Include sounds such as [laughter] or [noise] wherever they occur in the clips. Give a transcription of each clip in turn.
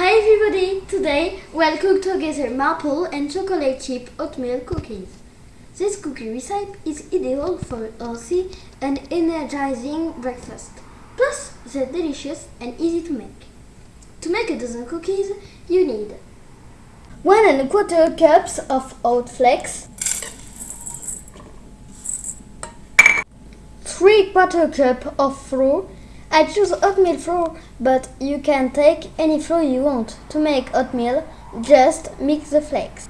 Hi everybody! Today we'll cook together maple and chocolate chip oatmeal cookies. This cookie recipe is ideal for a healthy and energizing breakfast. Plus, they're delicious and easy to make. To make a dozen cookies, you need one and a quarter cups of oat flakes, three quarter cup of flour. I choose oatmeal flour, but you can take any flour you want. To make oatmeal, just mix the flakes.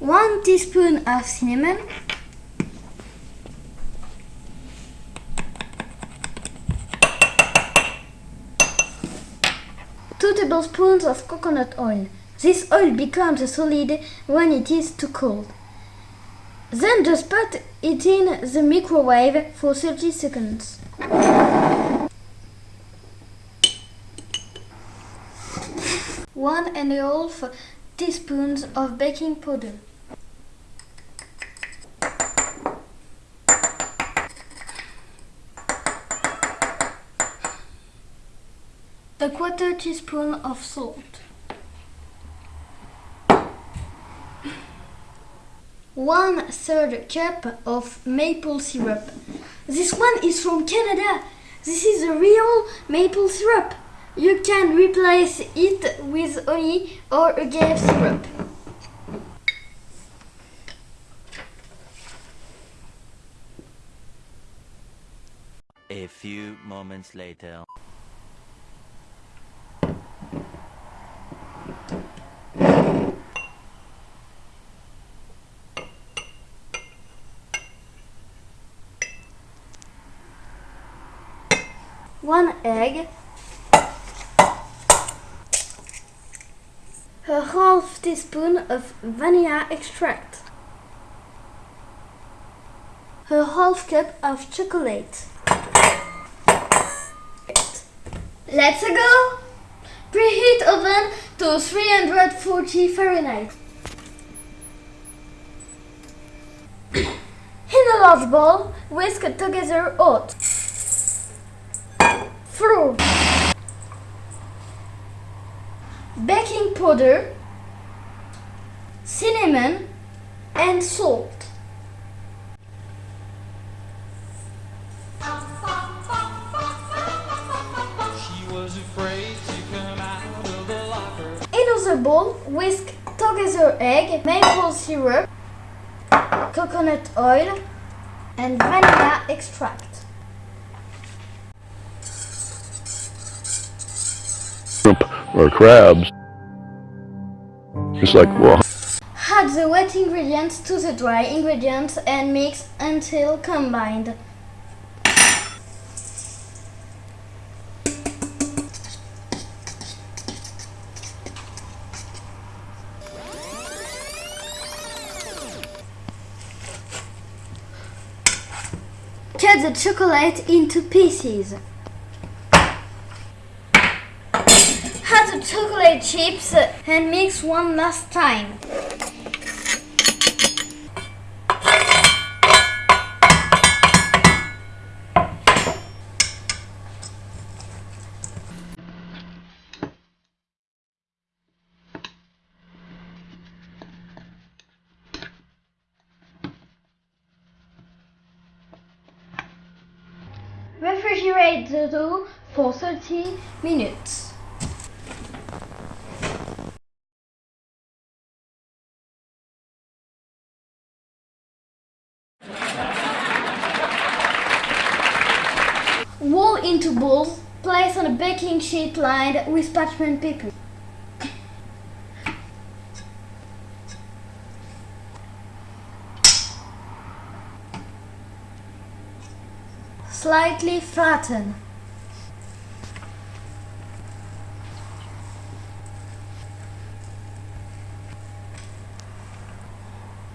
One teaspoon of cinnamon, two tablespoons of coconut oil. This oil becomes a solid when it is too cold. Then just put it in the microwave for 30 seconds. One and a half teaspoons of baking powder. A quarter teaspoon of salt. One third cup of maple syrup. This one is from Canada. This is a real maple syrup. You can replace it with honey or agave syrup. A few moments later. One egg. A half teaspoon of vanilla extract. A half cup of chocolate. Let's go! Preheat oven to 340 Fahrenheit. [coughs] In a large bowl, whisk together oat, flour, baking powder, cinnamon, and salt. She was afraid to come out of the locker. In another bowl, whisk together egg, maple syrup, coconut oil, and vanilla extract. Or crabs. It's like, well, Add the wet ingredients to the dry ingredients and mix until combined. Cut the chocolate into pieces. Add the chocolate chips and mix one last time. Refrigerate the dough for 30 minutes. Into balls, place on a baking sheet lined with parchment paper. Slightly flatten.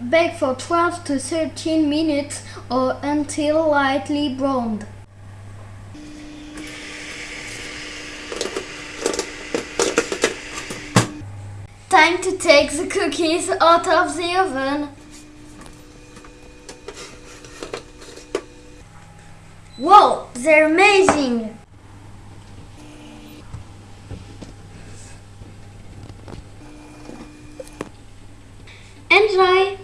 Bake for 12 to 13 minutes or until lightly browned. time to take the cookies out of the oven. Whoa, they're amazing! Enjoy!